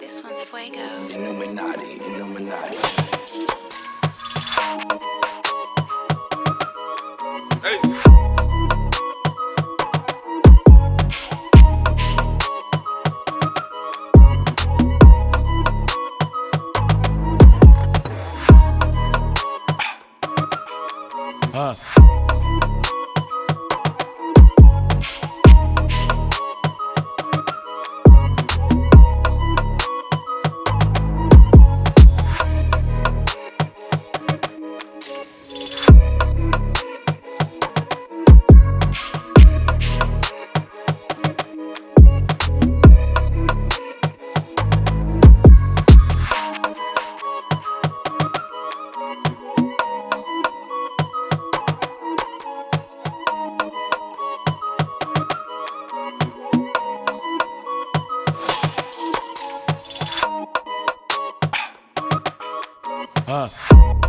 This one's fuego. Illuminati, Illuminati. Hey. Uh. Uh.